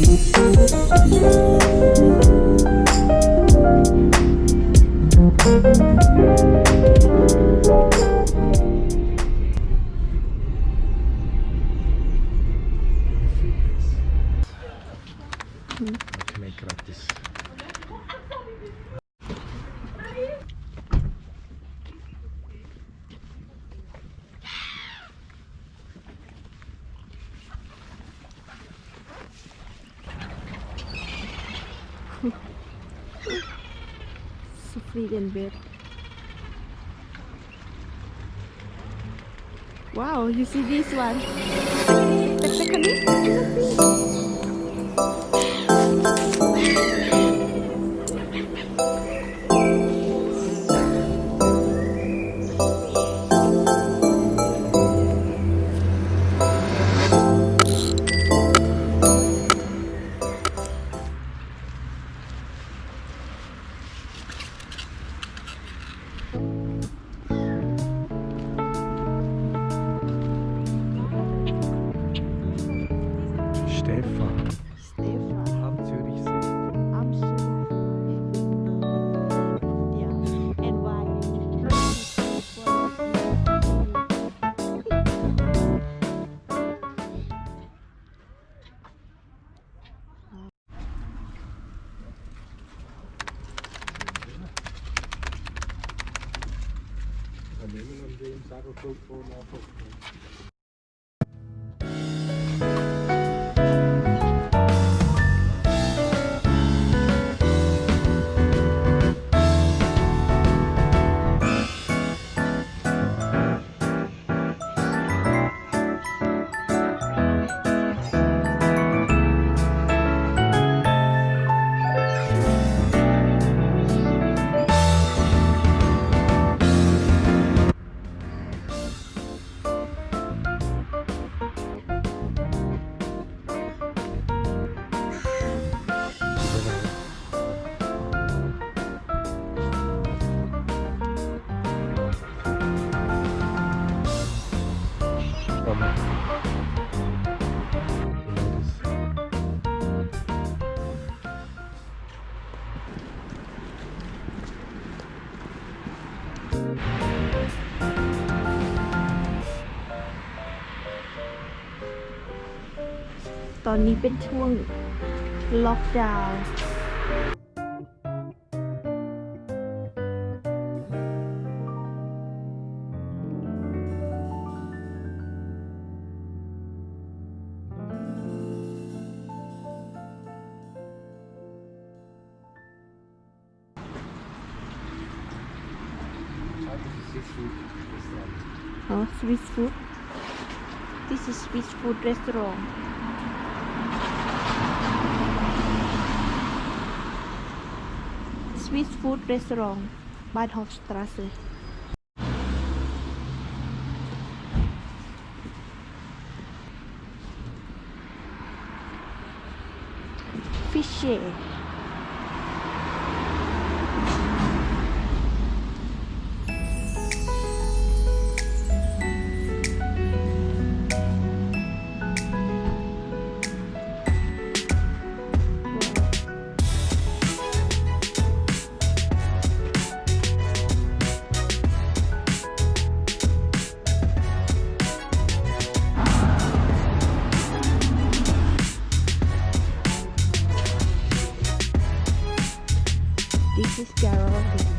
Thank Make gratis. Sweden bed. Wow, you see this one? We hem in zakelkoop voor naar ตอนนี้เป็นช่วงล็อกดาวน์ Oh, Swiss food. This is Swiss food restaurant. Swiss food restaurant, Bahnhofstrasse. Fische. This is Gerald.